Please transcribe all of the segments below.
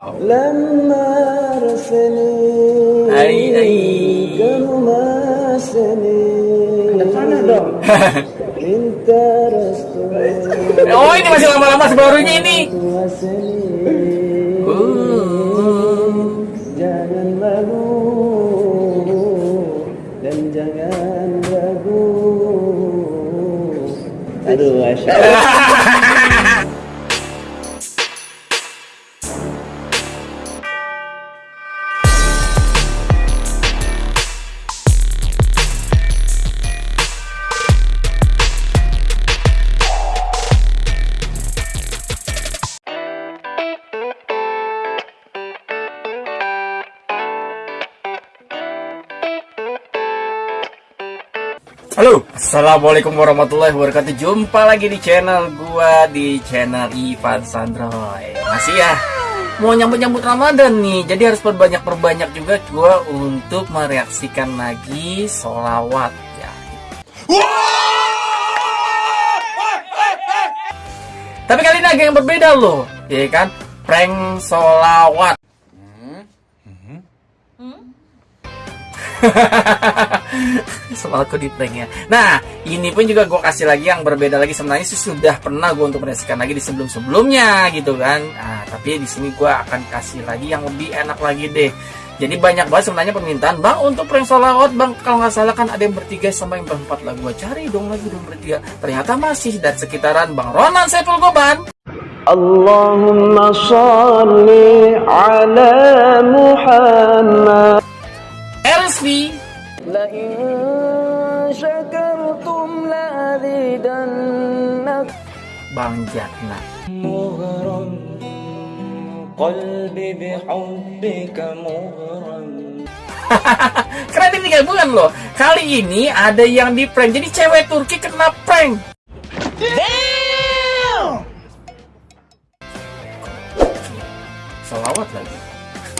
لما رسلي Ay, ay. kamu masani Sana dong. minta restu Oh ini masih lama-lama sebarunya ini. wasani Uh. jangan malu dan jangan ragu aduh masya Halo, assalamualaikum warahmatullahi wabarakatuh. Jumpa lagi di channel gua di channel Ivan Sandroy. Masih ya, mau nyambut-nyambut Ramadan nih, jadi harus perbanyak perbanyak juga gua untuk mereaksikan lagi solawat ya. Tapi kali ini agak yang berbeda loh, ya kan? Prank solawat. soal aku di prank ya. Nah ini pun juga gue kasih lagi yang berbeda lagi. Sebenarnya sudah pernah gue untuk merasakan lagi di sebelum sebelumnya gitu kan. Nah, tapi di sini gue akan kasih lagi yang lebih enak lagi deh. Jadi banyak banget sebenarnya permintaan. Bang untuk prank solawat bang kalau nggak salah kan ada yang bertiga sama yang berempat lah. Gue cari dong lagi dong bertiga. Ternyata masih dan sekitaran bang Ronan Saiful Goban. Allahumma salli ala Muhammad. jatna Keren ini tiga bulan loh. Kali ini ada yang di prank. Jadi cewek Turki kena prank. Damn! Selawat lagi.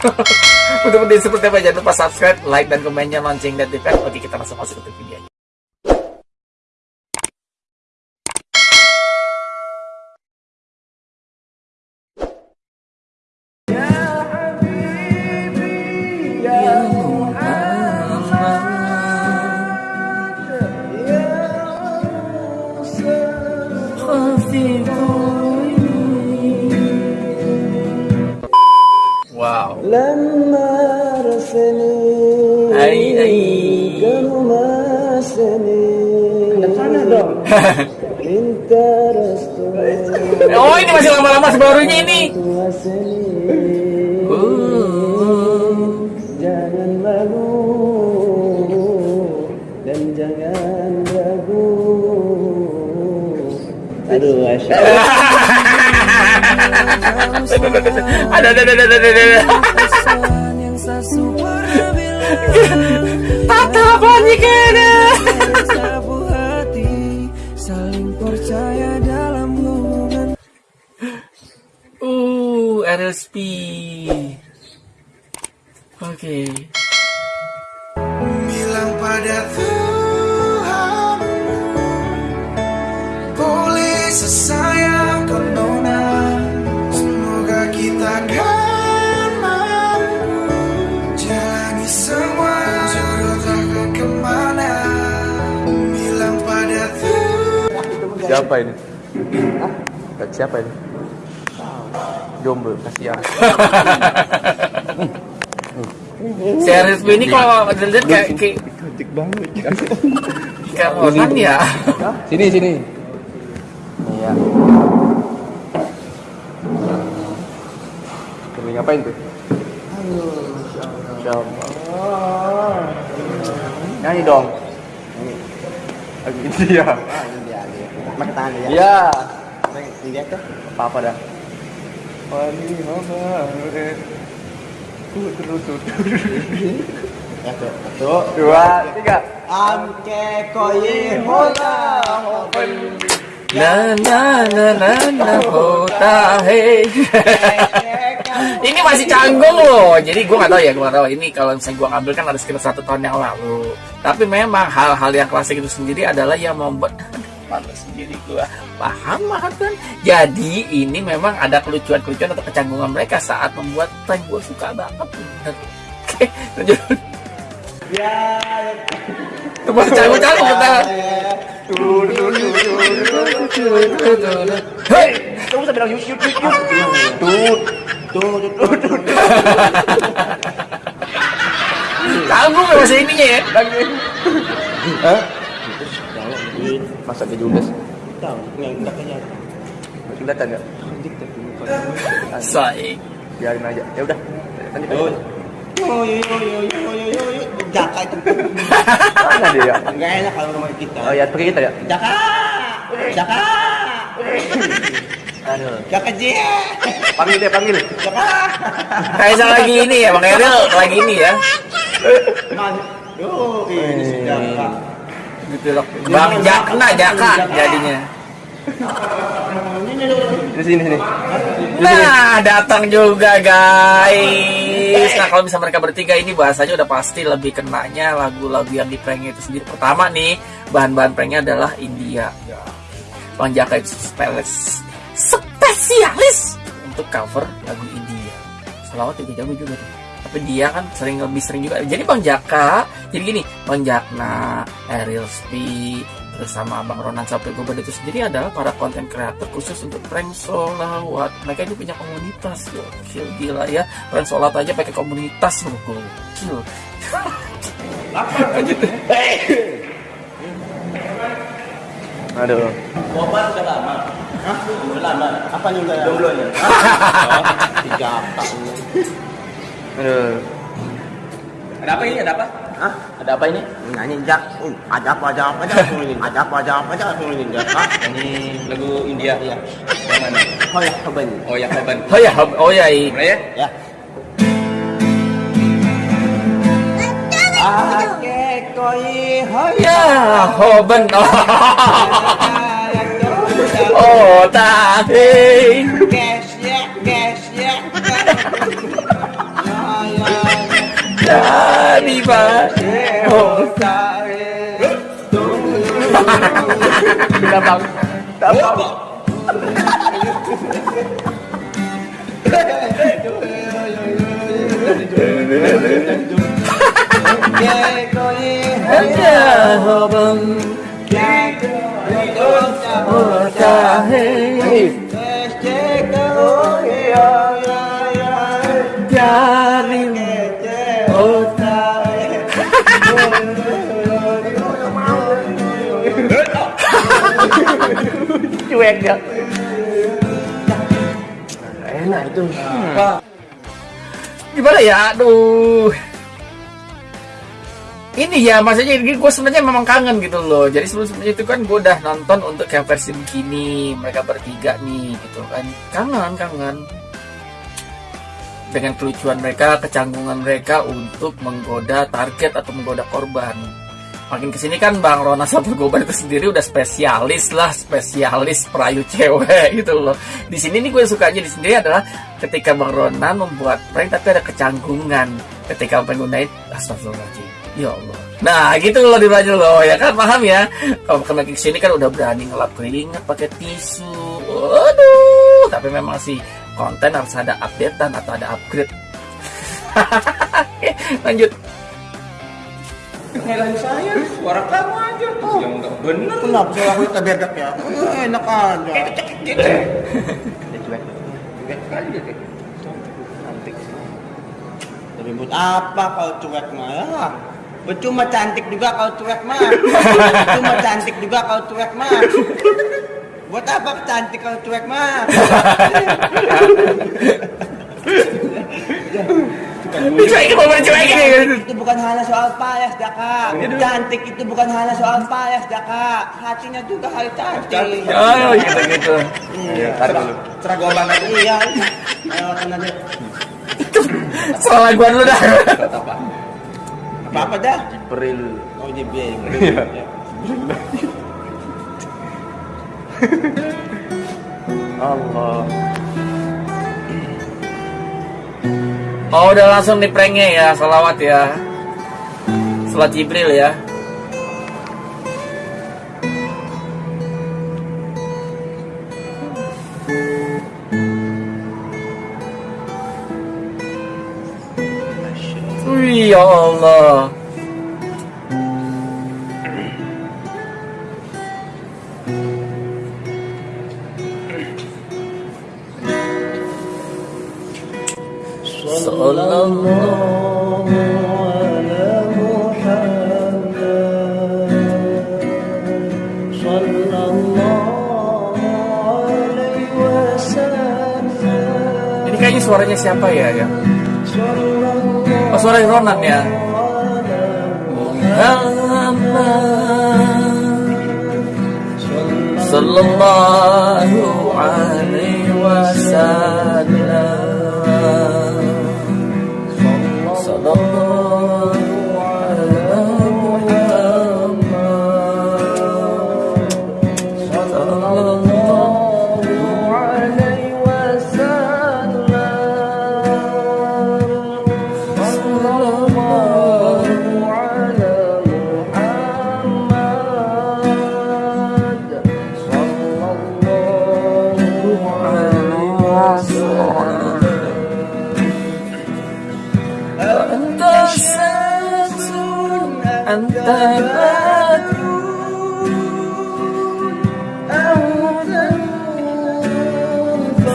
Untuk video seperti apa jangan lupa subscribe, like, dan komennya lonceng dan notifikasi. Oke kita masuk masuk ke video لما رسلي Ay, ay. kamu masani Sana dong. minta restu Oh ini masih lama-lama sebarunya ini wasani Uh. jangan malu dan jangan ragu aduh masya Allah. ada ada ada ada ada ada kena saling percaya dalam hubungan Uh, RSP. Oke. bilang pada Siapa ini? Siapa ini? Jomblo, kasihan. Si RSP ini kalau dilihat kayak kayak Cantik banget. kayak Ronan ya. Sini, sini. Iya. Lagi ngapain tuh? Nyanyi dong. Nyanyi. Dia. Pakai tangan ya. Iya. Lihat tuh. Apa-apa dah. Wali mama. Ku terus Ya tuh. Tuh. Dua, tiga. Amke koyi hola. Na na na na na hota hey. Ini masih canggung loh. Jadi gue nggak tahu ya, gue nggak tahu. Ini kalau misalnya gue ngambil kan ada sekitar satu tahun yang lalu. Tapi memang hal-hal yang klasik itu sendiri adalah yang membuat malu sendiri gua paham paham kan? Jadi ini memang ada kelucuan-kelucuan atau kecanggungan mereka saat membuat prank. Gua suka banget. Oke lanjut. Ya. coba cari cari kita hei Kamu bisa bilang yuk yuk yuk yuk. Tuh, tuh, tuh, tuh. tanggung gak bahasa ininya ya. Hah? masa ke Judas tahu nggak kelihatan nggak kelihatan nggak saik biarin aja ya udah lanjut oh. Yo yo yo yo yo yo yo Jaka itu mana dia? Ya? Enggak enak kalau rumah kita. Oh ya, pergi kita ya. Jaka, Jaka, Aduh. Jaka J. Panggil dia, panggil. Jaka. Kaisa lagi ini ya, Bang Eril lagi ini ya. Man, ini sudah Bang Jakna Jaka jadinya Di sini sini. Nah, datang juga guys. Nah, kalau bisa mereka bertiga ini bahasanya udah pasti lebih kenanya lagu-lagu yang di pranknya itu sendiri. Pertama nih, bahan-bahan pranknya adalah India. Bang Jaka itu spesialis, spesialis untuk cover lagu India. Selawat juga jago juga tuh. Tapi dia kan sering lebih sering juga. Jadi Bang Jaka, jadi gini, Bang Jakna, Ariel Spi, terus sama Bang Ronan sampai Goban itu sendiri adalah para konten kreator khusus untuk prank solawat. Mereka ini punya komunitas, gokil gila ya. Prank solawat aja pakai komunitas loh, gokil. Aduh. Boban udah lama. Hah? Udah lama. Apa udah? Jomblonya. Si Jaka. Aduh. Ada apa ini? Ada apa? Hah? Ada apa ini? Nyanyi Jak. Uh, ada apa ada apa ada apa ini? Ada apa ada apa ada apa ini? Ini lagu India Iya. yang mana? Oh ya, Kaban. Oh ya Kaban. Oh ya, oh ya, ya? Ya. Ake koi hoy. ya, Hoben. Oh, tahe. Gas ya, gas ya. Ya ya. đã đi vào hồn xa đã bằng đã bằng Hãy subscribe cho kênh Ghiền Mì Gõ Để không bỏ lỡ những video hấp dẫn Enak itu. gimana ya? Aduh. Ini ya maksudnya ini gue sebenarnya memang kangen gitu loh. Jadi sebelum sebelumnya itu kan gue udah nonton untuk yang versi begini mereka bertiga nih gitu kan. Kangen kangen. Dengan kelucuan mereka kecanggungan mereka untuk menggoda target atau menggoda korban makin ke sini kan bang Rona Sabar Goban itu sendiri udah spesialis lah spesialis perayu cewek gitu loh. Di sini nih gue sukanya di sendiri adalah ketika bang Ronan membuat prank tapi ada kecanggungan ketika menggunakan astagfirullahaladzim. Ya Allah. Nah gitu loh dibelajar loh ya kan? Paham ya? Kalau makin ke sini kan udah berani ngelap keringat pakai tisu. Waduh tapi memang sih konten harus ada updatean atau ada upgrade. Lanjut Nyalahin saya, suara kamu aja. Yang enggak bener. Kenapa saya aku kita berdak ya? Enak aja. Dia cuek. Cuek kali dia kayak. Cantik. Ribut apa kalau cuek mah ya? Percuma cantik juga kalau cuek mah. Percuma cantik juga kalau cuek mah. Buat apa cantik kalau cuek mah? dicuekin mau dicuekin Itu bukan hanya soal payas, Daka. Cantik itu bukan hanya soal payas, Daka. Hatinya juga harus cantik. oh gitu gitu Iya, tarik dulu. Serah gua banget. Iya. Ayo, aja. salah gua dulu dah Apa? Apa-apa dah. Peril. Oh, di biaya. Iya. Allah. Oh udah langsung di pranknya ya Salawat ya. Salat Jibril ya. Wih ya Allah. Siapa ya? ya? Oh, suara Ronan ya. Muhammad Sallallahu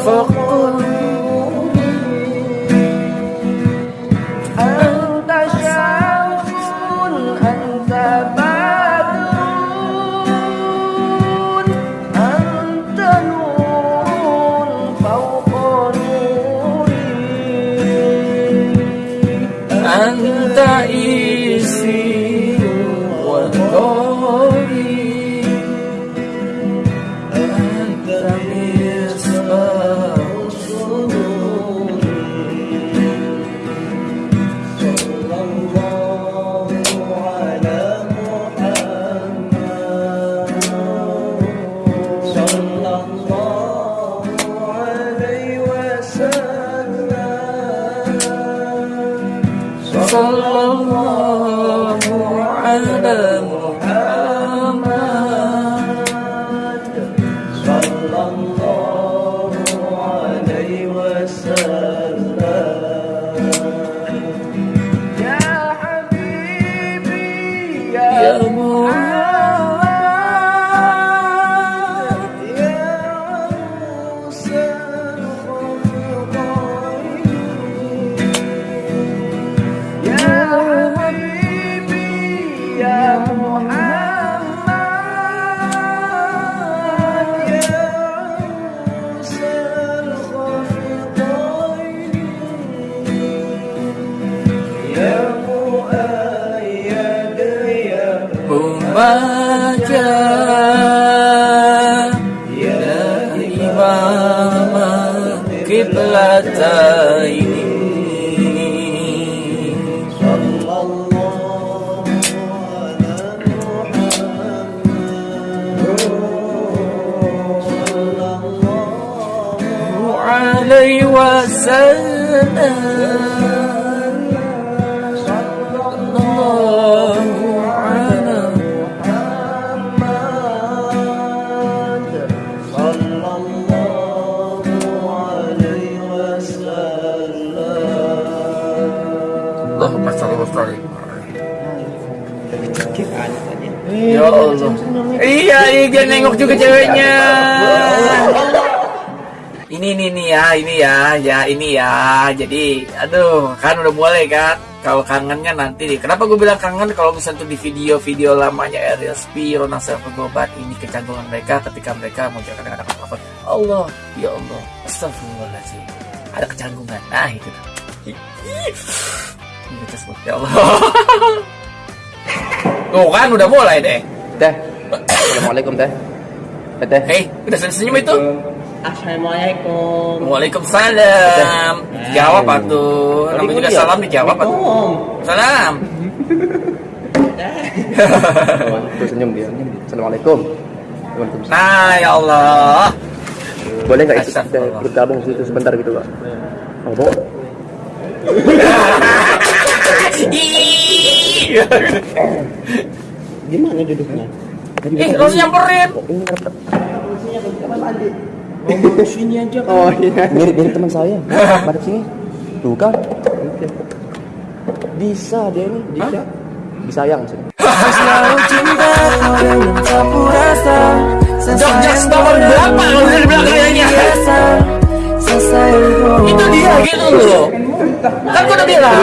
fort. Oh. Iya, iya dia nengok juga ceweknya. Ini ini nih ya, ini ya, ya ini ya. Jadi, aduh, kan udah mulai kan. Kalau kangennya nanti nih. Kenapa gue bilang kangen? Kalau misalnya tuh di video-video lamanya Ariel Spi, Ronald Gobat, ini kecanggungan mereka ketika mereka mau jalan anak apa Allah, ya Allah, astagfirullahaladzim. Ada kecanggungan. Nah, itu. Ini ya Allah. Tuh kan udah mulai deh. Teh. Assalamualaikum teh. Teh, Teh. Hei, udah senyum itu? Assalamualaikum. Waalaikumsalam. Jawab atuh. Namanya juga salam dijawab atuh. Salam. Tuh senyum dia. Assalamualaikum. Waalaikumsalam. Nah, ya Allah. Boleh nggak ikut kita bergabung situ sebentar gitu, Pak? Oh, boleh. Gimana duduknya? Eh, lu nyamperin. Oh, ini. Ngomong sini aja kan. Oh iya. Mirip mirip teman saya. Pada sini. Tuh kan. Bisa dia nih, bisa. Disayang sih. Selalu cinta kau dengan sapu rasa Jok-jok nomor berapa kalau udah di belakangnya? biasa Sesayang kau Itu dia gitu loh. Kan gua udah bilang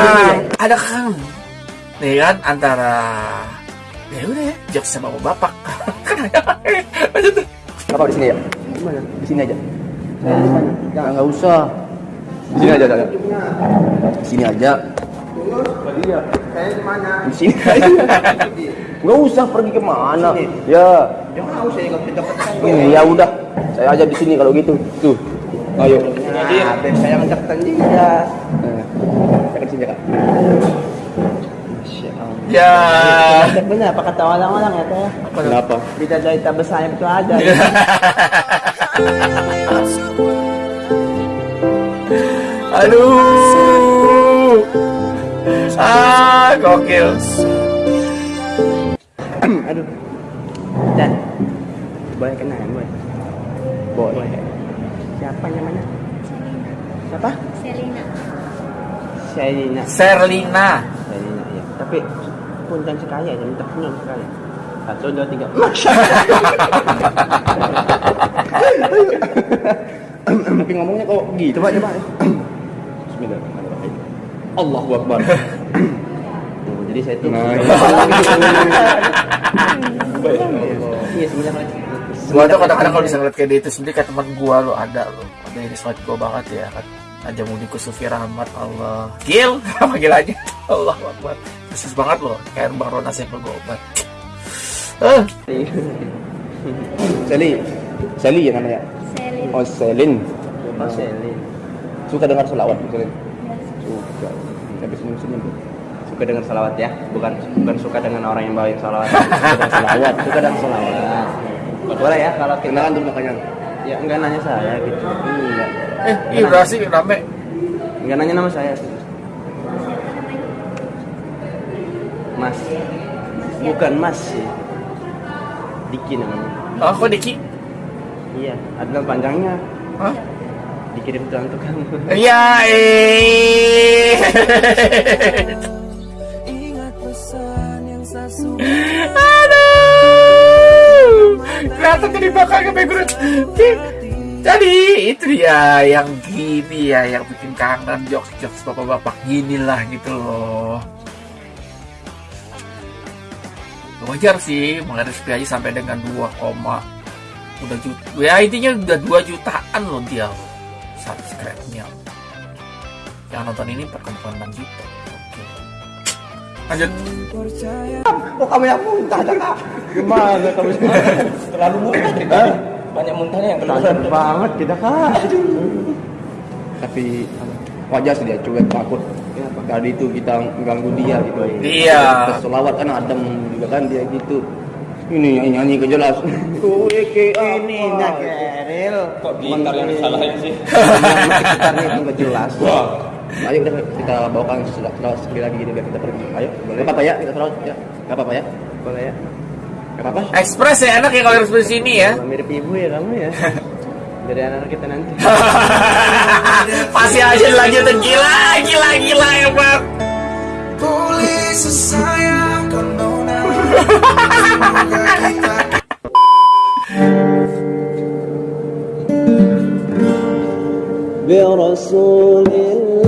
ada kan nih kan antara ya udah ya jok sama bapak. Lanjut tuh. Apa di sini ya? Di sini aja. Jangan nggak usah. Di sini aja, aja. Di sini aja. Di sini aja. Nggak usah pergi ke mana. Ya. Jangan mau saya bisa. Ini ya udah. Saya aja di sini kalau gitu. Tuh. Ayo. Nah, saya ngedeketan juga. Eh, Saya ke sini kak. Ya. Benar apa kata orang-orang ya teh? Kenapa? Tidak dari tak bersayap itu ada. Aduh. Ah, gokil. Aduh. Dan boleh kenal boleh. Boleh. Siapa namanya? Siapa? Selina. Sherina. Serlina. Sherina ya. Tapi punten sekali aja minta senyum sekali. Satu dua tiga. Tapi ngomongnya kok gitu. Coba coba. Bismillahirrahmanirrahim. Allahu Akbar. Tuh, jadi saya tuh. Nah, Iya sebenarnya. Gua tuh kadang-kadang kalau bisa ngeliat kayak dia itu sendiri kayak teman gua lo ada lo. Ada yang respect gua banget ya kan. Aja Mudiku Sufi Rahmat Allah. Gil, panggil aja. Allah Akbar. Khusus banget loh. Kayak Bang Rona gua obat. Eh, Sally. Sally ya namanya. Selin. Oh, Selin. Oh, Sherina. Suka dengar selawat, Selin. Suka. Tapi senyum-senyum tuh. Suka dengan salawat ya, bukan bukan suka dengan orang yang bawain salawat. Suka salawat, suka dengan salawat. Boleh ya kalau kita Kenalan tuh makanya. ya enggak nanya saya gitu. Iya. eh, iya udah sih rame. Enggak nanya nama saya. Mas. Bukan Mas sih. Diki namanya. Oh, kok Diki? Iya, adalah panjangnya. Hah? Dikirim untuk kamu. Ya, eh. Ingat pesan yang Aduh. Kelihatan jadi bakal ke background. Jadi itu dia yang gini ya yang bikin kangen jokes-jokes bapak-bapak gini lah gitu loh. Wajar sih menghadapi aja sampai dengan 2, udah juta. Ya intinya udah 2 jutaan loh dia. Subscribe-nya. Yang nonton ini perkembangan 6 juta. Oke. Lanjut. percaya Oh kamu yang muntah dah kak. Gimana kamu Terlalu muntah kita. Banyak muntahnya yang keluar. Tajam banget kita kak. Tapi wajar sih dia cuek takut. Tadi itu kita ganggu dia gitu. Iya. Selawat kan adem juga kan dia gitu. Ini nyanyi nyanyi ke jelas. Tuh ke Ini nak Keril. Kok gitar yang disalahin sih? Sekitarnya itu nggak jelas. Wah. Ayo udah kita bawakan selawat sekali lagi gini biar kita pergi. Ayo, boleh. Apa-apa ya, kita selawat ya. Gak apa-apa ya. Boleh ya? Gak apa-apa. Ekspres ya enak ya kalau ekspres sini ya. Mirip ibu ya kamu ya. Dari anak kita nanti. Masih aja lanjutin gila, gila, gila emang. Boleh sesayang kau nona Semoga kita برسول الله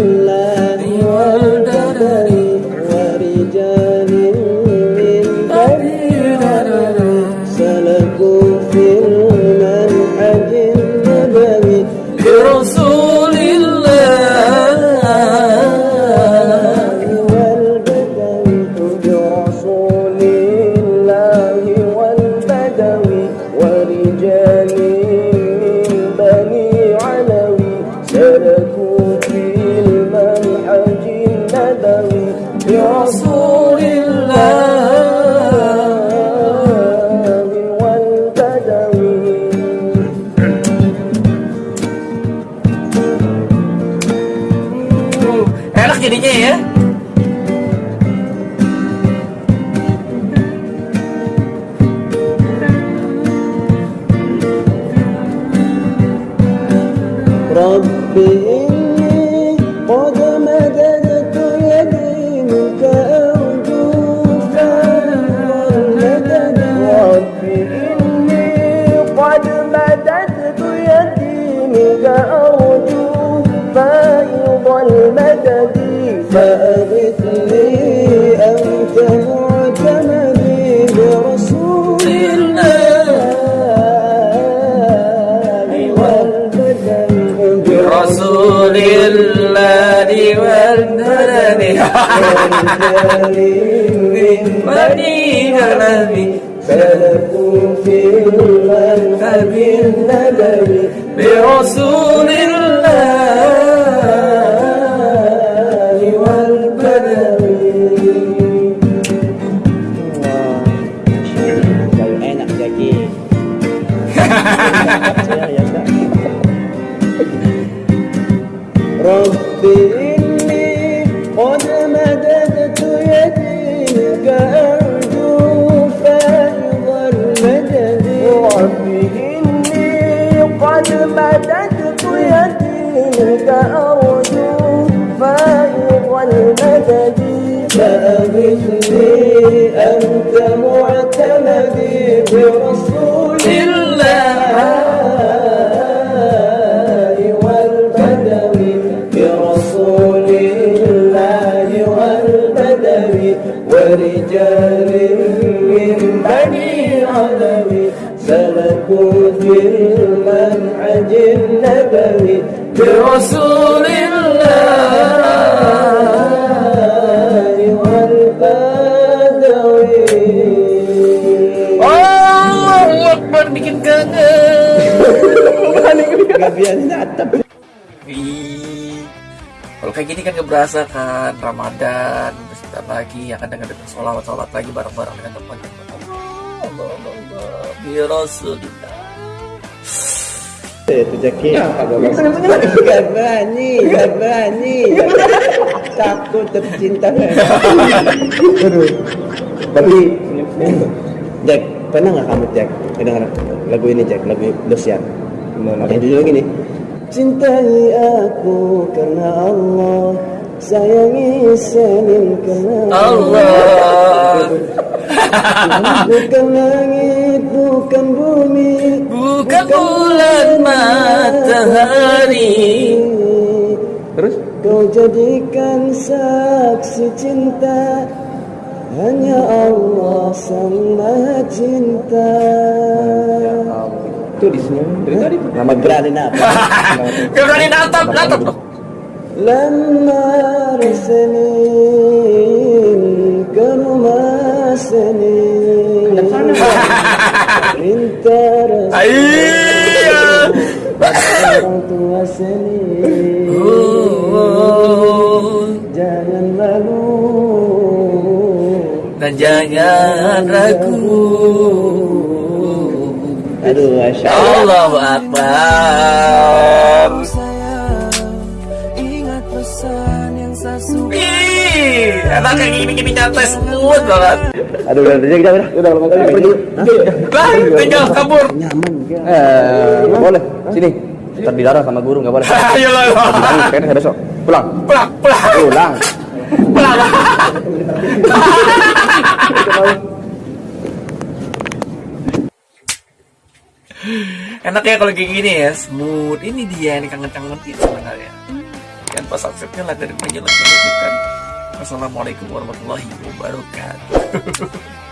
be من مدين نبي فلكم برسول الله. Kayak gini kan? Kan Ramadan Sebentar lagi akan dengar dengar sholawat-sholawat lagi bareng-bareng dengan teman-teman. Allah Allah Allah Allah Bi Rasulillah Itu Jaki Gak berani Gak berani Takut tercinta Tapi Jack Pernah gak kamu Jack Dengar lagu ini Jack Lagu Dosian Yang judulnya gini. Cintai aku karena Allah Sayangi Senin karena Allah. Bukan langit, bukan bumi. Bukan bulan matahari. Terus? Kau jadikan saksi cinta. Hanya Allah sang maha cinta. Itu di sini. Dari tadi. Nama berani apa? Gak berani natap, natap لما سنين كانوا سنين انت رسول Iya orang tua seni jangan malu Dan jangan ragu aduh masya Allah Allahu Akbar Enak kayak gini gini nyantai smooth banget. aduh udah udah kita udah udah udah pergi Lah, tinggal kabur. nyaman kan Eh, boleh. Sini. Ntar dilarang sama guru nggak boleh. Ayo lah. Kayaknya saya besok. Pulang. Pulang, pulang, Pulang. pulang. Enak ya kalau kayak gini ya, smooth. Ini dia yang kangen-kangenin sebenarnya. Jangan pas subscribe-nya lah dari penjelas Wassalamualaikum warahmatullahi wabarakatuh.